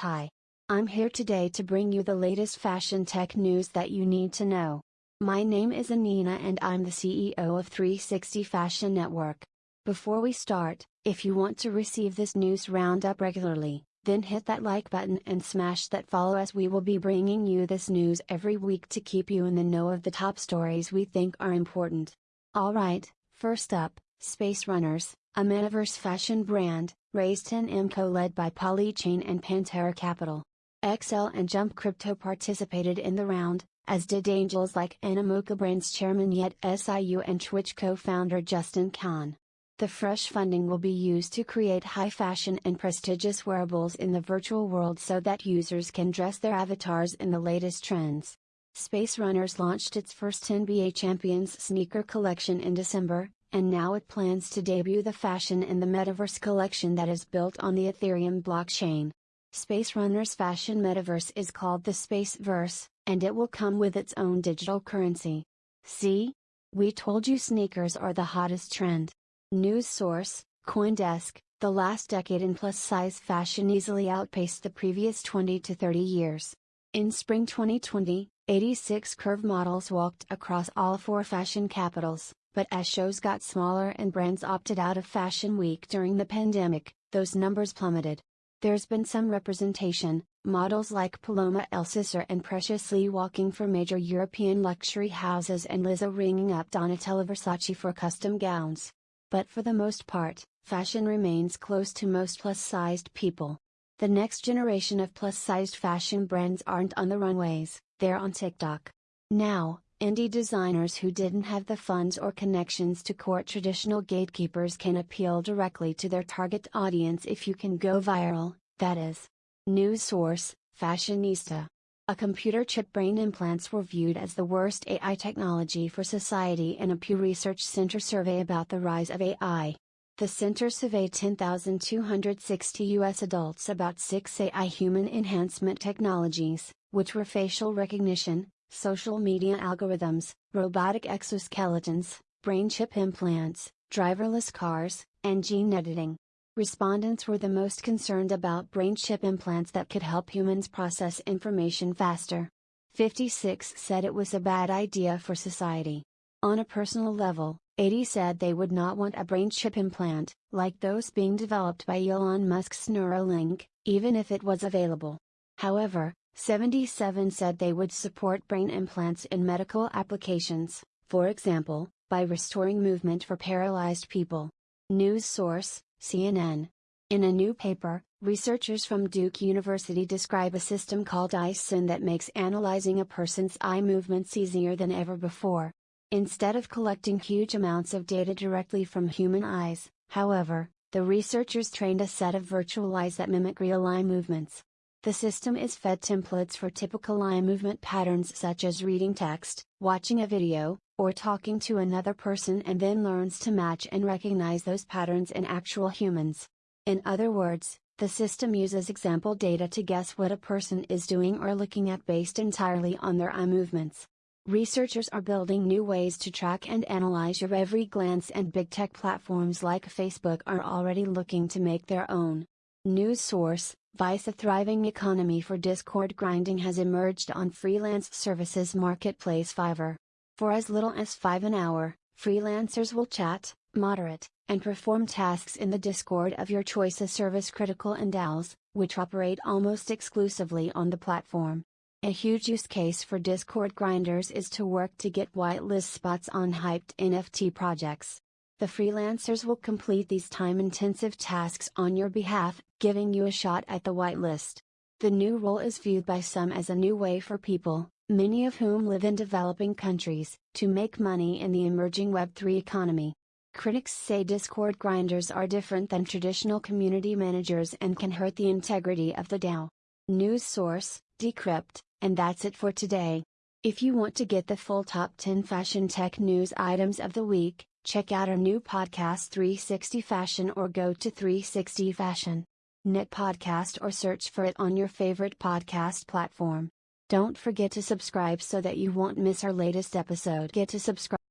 Hi. I'm here today to bring you the latest fashion tech news that you need to know. My name is Anina and I'm the CEO of 360 Fashion Network. Before we start, if you want to receive this news roundup regularly, then hit that like button and smash that follow as we will be bringing you this news every week to keep you in the know of the top stories we think are important. Alright, first up, Space Runners, a metaverse fashion brand, raised 10M co led by Polychain and Pantera Capital. XL and Jump Crypto participated in the round, as did angels like Animoca Brands chairman Yat Siu and Twitch co-founder Justin Kan. The fresh funding will be used to create high fashion and prestigious wearables in the virtual world so that users can dress their avatars in the latest trends. Space Runners launched its first NBA Champions sneaker collection in December, and now it plans to debut the fashion in the Metaverse collection that is built on the Ethereum blockchain. Space Runner's fashion metaverse is called the Spaceverse, and it will come with its own digital currency. See? We told you sneakers are the hottest trend. News source, Coindesk, the last decade in plus size fashion easily outpaced the previous 20 to 30 years. In spring 2020, 86 curve models walked across all four fashion capitals, but as shows got smaller and brands opted out of Fashion Week during the pandemic, those numbers plummeted. There's been some representation, models like Paloma Elsesser and Precious Lee walking for major European luxury houses and Lizzo ringing up Donatella Versace for custom gowns. But for the most part, fashion remains close to most plus sized people. The next generation of plus sized fashion brands aren't on the runways, they're on TikTok. Now, indie designers who didn't have the funds or connections to court traditional gatekeepers can appeal directly to their target audience if you can go viral, that is. News source Fashionista. A computer chip brain implants were viewed as the worst AI technology for society in a Pew Research Center survey about the rise of AI. The center surveyed 10,260 U.S. adults about six AI human enhancement technologies, which were facial recognition, social media algorithms, robotic exoskeletons, brain chip implants, driverless cars, and gene editing. Respondents were the most concerned about brain chip implants that could help humans process information faster. 56 said it was a bad idea for society. On a personal level, 80 said they would not want a brain chip implant, like those being developed by Elon Musk's Neuralink, even if it was available. However, 77 said they would support brain implants in medical applications, for example, by restoring movement for paralyzed people. News source CNN. In a new paper, researchers from Duke University describe a system called EyeSyn that makes analyzing a person's eye movements easier than ever before. Instead of collecting huge amounts of data directly from human eyes, however, the researchers trained a set of virtual eyes that mimic real eye movements. The system is fed templates for typical eye movement patterns such as reading text, watching a video, or talking to another person and then learns to match and recognize those patterns in actual humans. In other words, the system uses example data to guess what a person is doing or looking at based entirely on their eye movements. Researchers are building new ways to track and analyze your every glance, and big tech platforms like Facebook are already looking to make their own. News source Vice A thriving economy for Discord grinding has emerged on freelance services marketplace Fiverr. For as little as 5 an hour, freelancers will chat, moderate, and perform tasks in the Discord of your choice as service critical and DAOs, which operate almost exclusively on the platform. A huge use case for Discord grinders is to work to get whitelist spots on hyped NFT projects. The freelancers will complete these time intensive tasks on your behalf, giving you a shot at the whitelist. The new role is viewed by some as a new way for people, many of whom live in developing countries, to make money in the emerging Web3 economy. Critics say Discord grinders are different than traditional community managers and can hurt the integrity of the DAO. News source, Decrypt, and that's it for today. If you want to get the full top 10 fashion tech news items of the week, check out our new podcast 360 Fashion or go to 360 Fashion. Net podcast or search for it on your favorite podcast platform. Don't forget to subscribe so that you won't miss our latest episode. Get to subscribe.